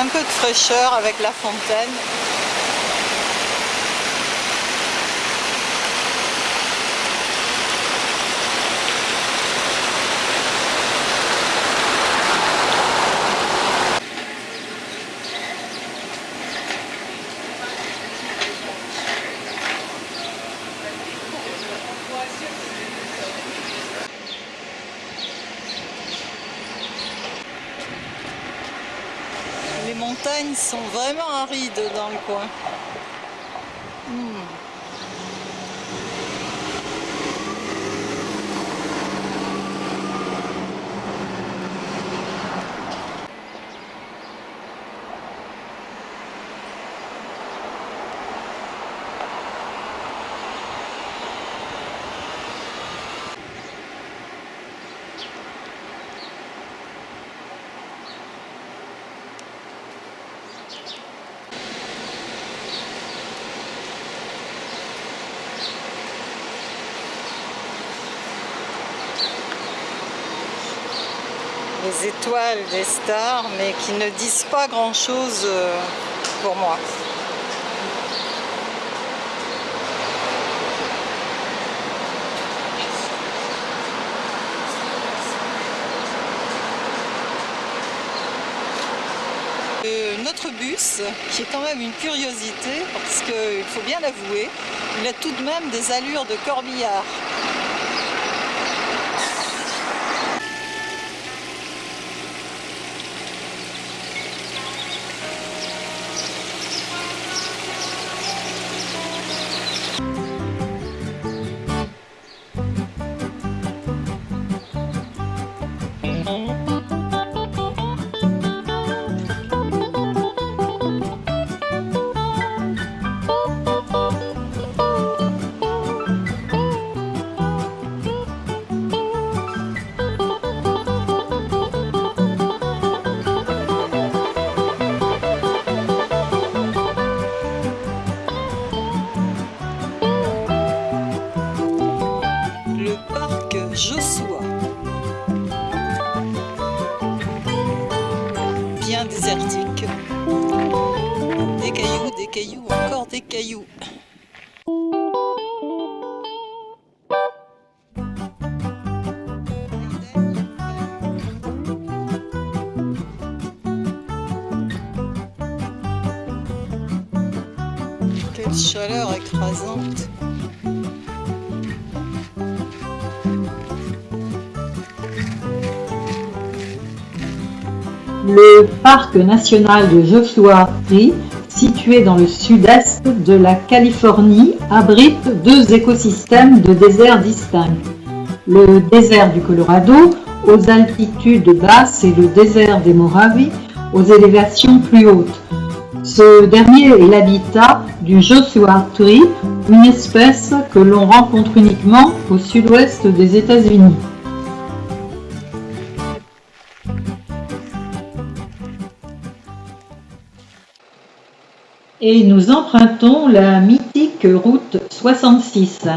Un peu de fraîcheur avec la fontaine. Les montagnes sont vraiment arides dans le coin. Les étoiles des stars, mais qui ne disent pas grand-chose euh, pour moi. Euh, notre bus, qui est quand même une curiosité, parce qu'il faut bien l'avouer, il a tout de même des allures de corbillard. Chaleur écrasante. Le parc national de Joshua Tree, situé dans le sud-est de la Californie, abrite deux écosystèmes de déserts distincts. Le désert du Colorado, aux altitudes basses, et le désert des Moraves, aux élévations plus hautes. Ce dernier est l'habitat du Joshua Tree, une espèce que l'on rencontre uniquement au sud-ouest des États-Unis. et nous empruntons la mythique route 66.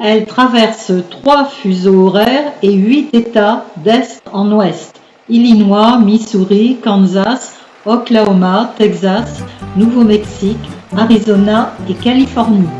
Elle traverse trois fuseaux horaires et huit États d'est en ouest. Illinois, Missouri, Kansas, Oklahoma, Texas, Nouveau-Mexique, Arizona et Californie.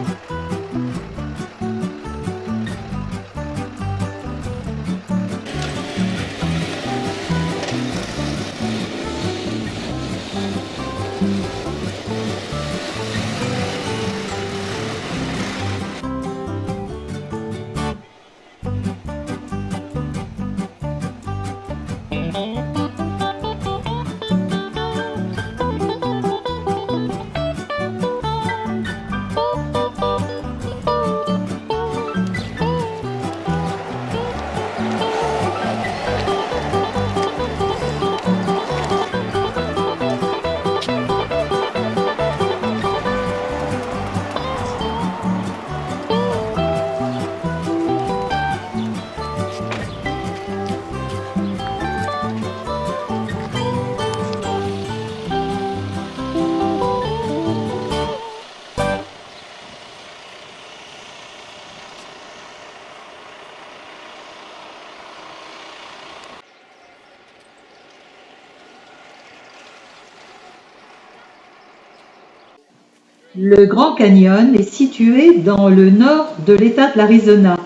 Le Grand Canyon est situé dans le nord de l'État de l'Arizona.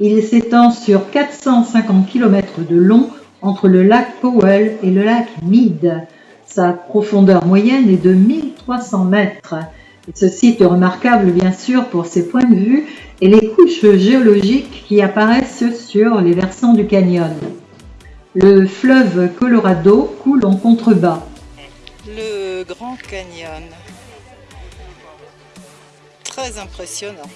Il s'étend sur 450 km de long entre le lac Powell et le lac Mead. Sa profondeur moyenne est de 1300 mètres. ce site est remarquable bien sûr pour ses points de vue et les couches géologiques qui apparaissent sur les versants du canyon. Le fleuve Colorado coule en contrebas. Très impressionnant.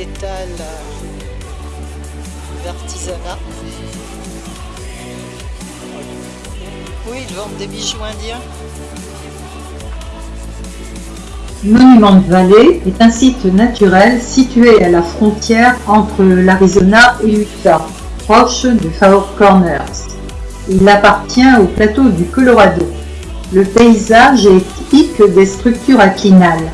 Étals d'artisanat. Oui, ils vendent des bijoux indiens. Monument Valley est un site naturel situé à la frontière entre l'Arizona et l'Utah, proche de Four Corners. Il appartient au plateau du Colorado. Le paysage est typique des structures inclinales.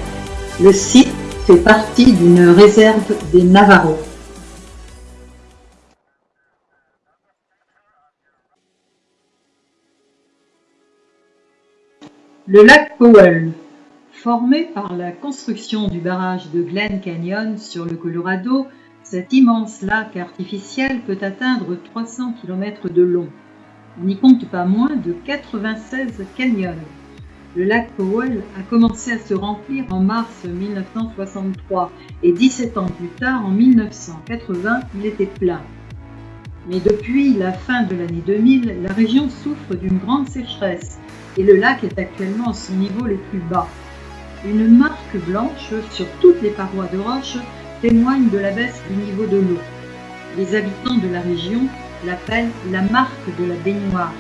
Le site fait partie d'une réserve des Navajos. Le lac Powell, formé par la construction du barrage de Glen Canyon sur le Colorado, cet immense lac artificiel peut atteindre 300 km de long. On n'y compte pas moins de 96 canyons le lac Powell a commencé à se remplir en mars 1963 et 17 ans plus tard, en 1980, il était plein. Mais depuis la fin de l'année 2000, la région souffre d'une grande sécheresse et le lac est actuellement à son niveau le plus bas. Une marque blanche sur toutes les parois de roche témoigne de la baisse du niveau de l'eau. Les habitants de la région l'appellent la marque de la baignoire.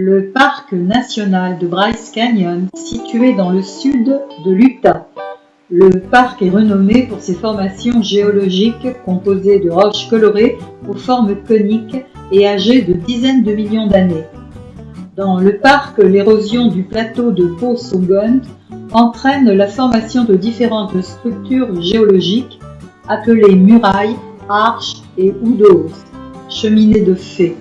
Le parc national de Bryce Canyon, situé dans le sud de l'Utah. Le parc est renommé pour ses formations géologiques composées de roches colorées aux formes coniques et âgées de dizaines de millions d'années. Dans le parc, l'érosion du plateau de Pau-Saugond entraîne la formation de différentes structures géologiques appelées murailles, arches et oudos, cheminées de fées.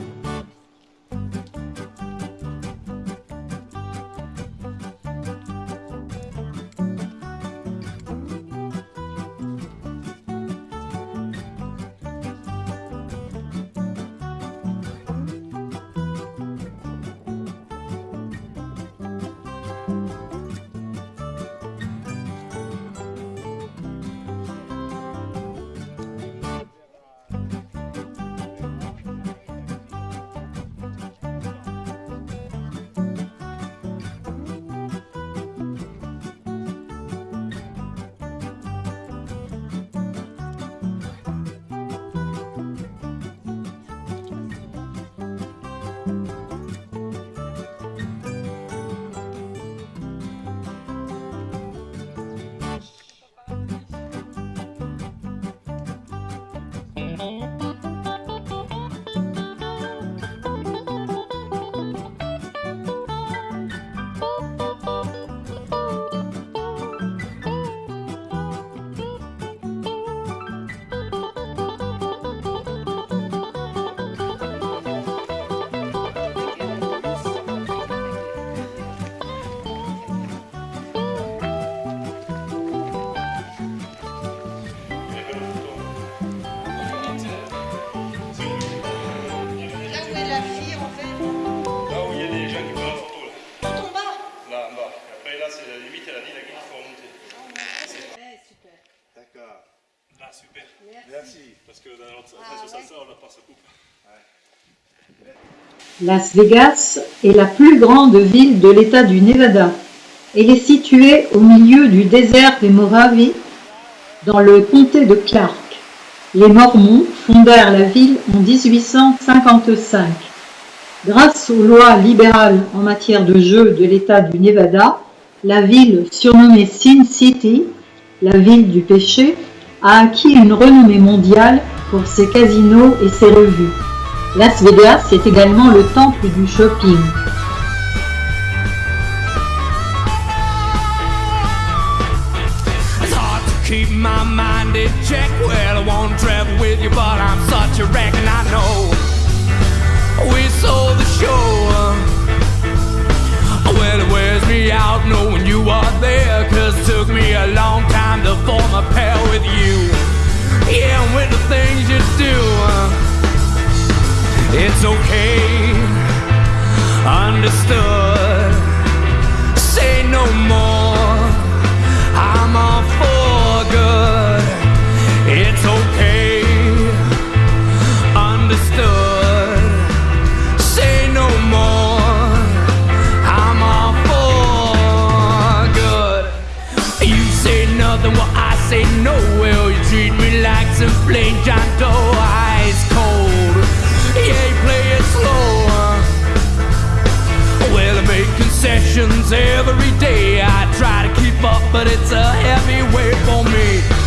Là, super. Merci. Parce que dans Ah, sa coupe. Las Vegas est la plus grande ville de l'État du Nevada. Elle est située au milieu du désert des Moravies, dans le comté de Clark. Les Mormons fondèrent la ville en 1855. Grâce aux lois libérales en matière de jeux de l'État du Nevada, la ville, surnommée Sin City, la ville du péché, a acquis une renommée mondiale pour ses casinos et ses revues. Las Vegas est également le temple du shopping. With you. Yeah, with the things you do, uh, it's okay, understood. Every day. I try to keep up, but it's a heavy weight for me.